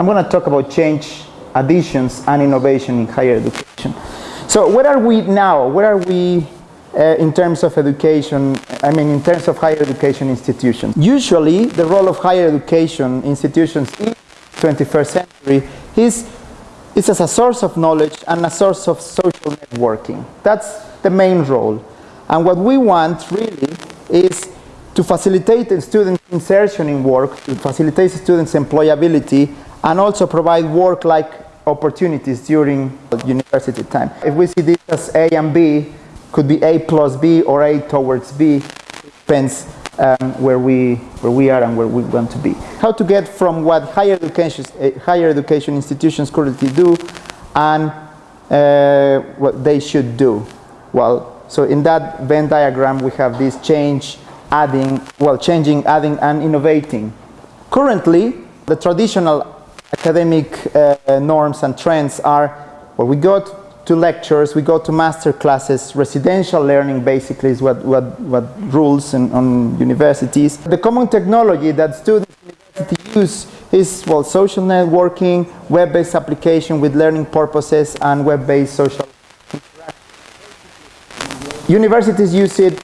I'm going to talk about change, additions, and innovation in higher education. So where are we now? Where are we uh, in terms of education, I mean in terms of higher education institutions? Usually the role of higher education institutions in 21st century is, is as a source of knowledge and a source of social networking. That's the main role. And what we want really is to facilitate student insertion in work, to facilitate students' employability, and also provide work-like opportunities during university time. If we see this as A and B, could be A plus B or A towards B, depends um, where, we, where we are and where we want to be. How to get from what higher education, uh, higher education institutions currently do and uh, what they should do. Well, so in that Venn diagram we have this change, adding, well, changing, adding, and innovating. Currently, the traditional academic uh, norms and trends are, well, we go to lectures, we go to master classes, residential learning basically is what, what, what rules in, on universities. The common technology that students use is, well, social networking, web-based application with learning purposes, and web-based social Universities use it,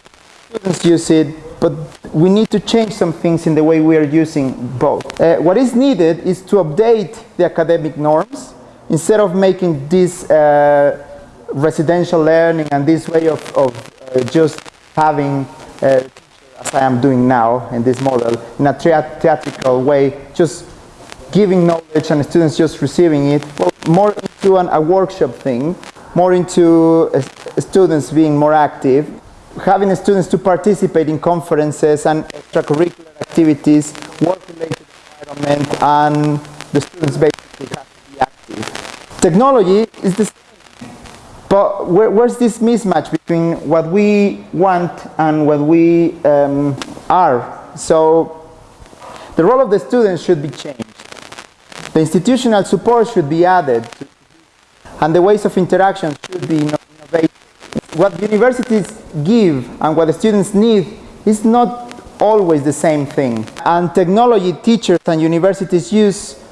students use it, but we need to change some things in the way we are using both. Uh, what is needed is to update the academic norms instead of making this uh, residential learning and this way of, of uh, just having, uh, as I am doing now in this model, in a theatrical way, just giving knowledge and students just receiving it, well, more into an, a workshop thing, more into uh, students being more active, having students to participate in conferences and extracurricular activities, work-related environment, and the students basically have to be active. Technology is the same, but where, where's this mismatch between what we want and what we um, are? So the role of the students should be changed. The institutional support should be added, and the ways of interaction should be innovated what universities give and what the students need is not always the same thing. And technology teachers and universities use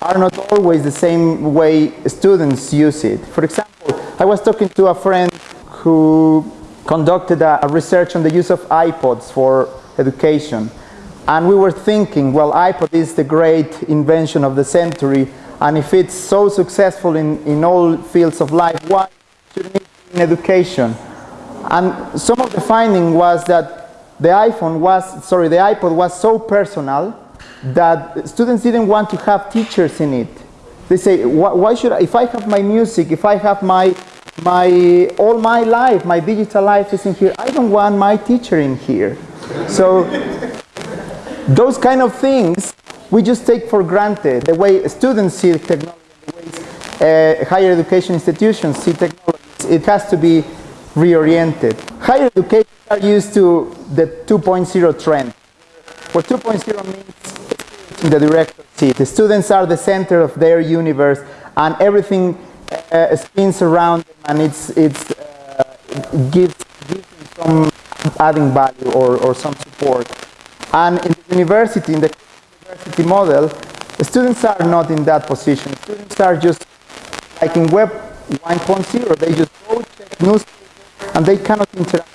are not always the same way students use it. For example, I was talking to a friend who conducted a, a research on the use of iPods for education. And we were thinking, well, iPod is the great invention of the century, and if it's so successful in, in all fields of life, why shouldn't it be in education. And some of the finding was that the iPhone was, sorry, the iPod was so personal that students didn't want to have teachers in it. They say, why should I, if I have my music, if I have my, my, all my life, my digital life is in here, I don't want my teacher in here. So those kind of things we just take for granted. The way students see technology, the way uh, higher education institutions see technology it has to be reoriented. Higher education are used to the 2.0 trend, where 2.0 means in the director seat. The students are the center of their universe and everything uh, spins around them and it's, it's, uh, it gives, gives some adding value or, or some support. And in the university, in the university model, students are not in that position. Students are just like in web 1.0. They just go check newspaper and they cannot interact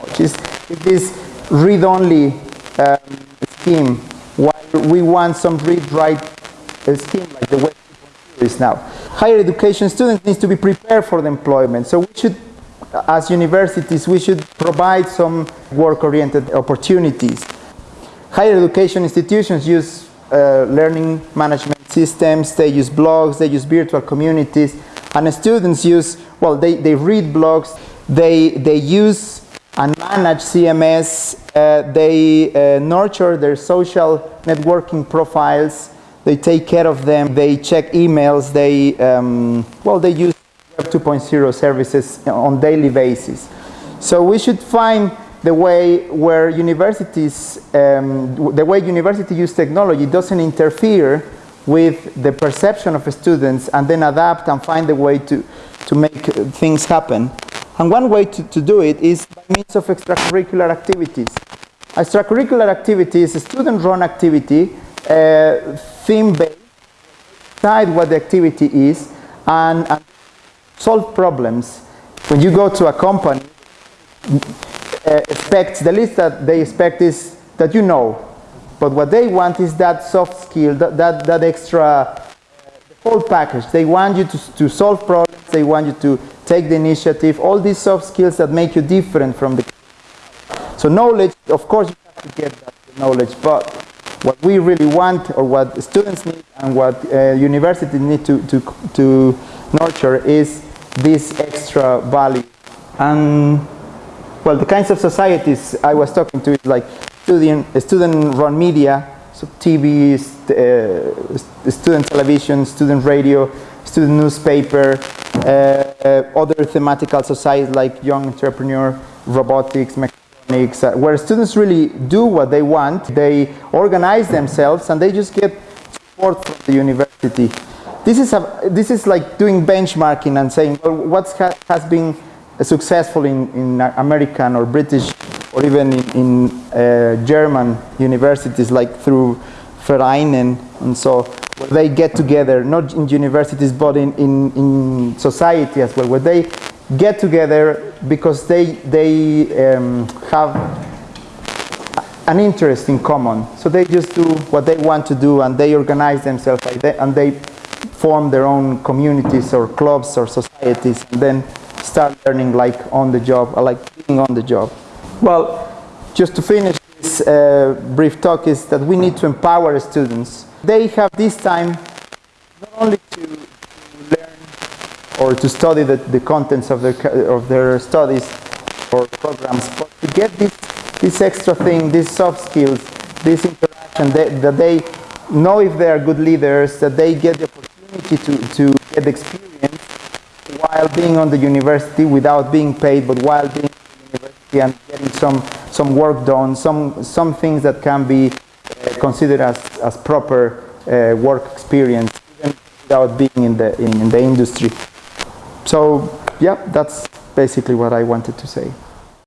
much. It's, it's this read-only um, scheme while we want some read-write uh, scheme like the Web 2.0 is now. Higher education students need to be prepared for the employment. So we should, as universities, we should provide some work-oriented opportunities. Higher education institutions use uh, learning management systems, they use blogs, they use virtual communities, and students use, well, they, they read blogs, they, they use and manage CMS, uh, they uh, nurture their social networking profiles, they take care of them, they check emails, they, um, well, they use Web 2.0 services on daily basis. So we should find the way where universities, um, the way university use technology doesn't interfere with the perception of students and then adapt and find a way to, to make things happen. And one way to, to do it is by means of extracurricular activities. Extracurricular activity is a student-run activity, uh, theme-based, decide what the activity is and, and solve problems. When you go to a company, uh, expects, the least that they expect is that you know. But what they want is that soft skill, that, that, that extra, uh, the whole package. They want you to, to solve problems, they want you to take the initiative, all these soft skills that make you different from the so knowledge, of course you have to get that knowledge, but what we really want or what students need and what uh, universities need to, to, to nurture is this extra value. And well, the kinds of societies I was talking to is like student, student-run media, so TV, uh, student television, student radio, student newspaper, uh, uh, other thematical societies like young entrepreneur, robotics, uh, where students really do what they want, they organize themselves and they just get support from the university. This is, a, this is like doing benchmarking and saying, well, what ha has been successful in, in American or British or even in, in uh, German universities like through Vereinen and so where they get together, not in universities but in, in, in society as well, where they get together because they, they um, have an interest in common. So they just do what they want to do and they organize themselves and they form their own communities or clubs or societies and then start learning like on the job or like being on the job. Well, just to finish this uh, brief talk is that we need to empower students. They have this time not only to learn or to study the, the contents of their, of their studies or programs, but to get this, this extra thing, these soft skills, this interaction, that, that they know if they are good leaders, that they get the opportunity to, to get experience while being on the university without being paid, but while being and getting some, some work done, some, some things that can be uh, considered as, as proper uh, work experience, without being in the, in, in the industry. So yeah, that's basically what I wanted to say.